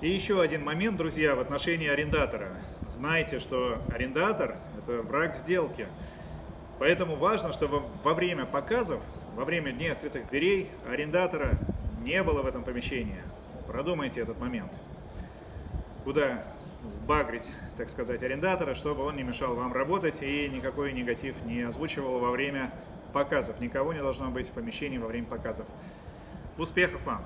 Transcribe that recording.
И еще один момент, друзья, в отношении арендатора. Знайте, что арендатор – это враг сделки. Поэтому важно, чтобы во время показов, во время дней открытых дверей арендатора не было в этом помещении. Продумайте этот момент. Куда сбагрить, так сказать, арендатора, чтобы он не мешал вам работать и никакой негатив не озвучивал во время показов. Никого не должно быть в помещении во время показов. Успехов вам!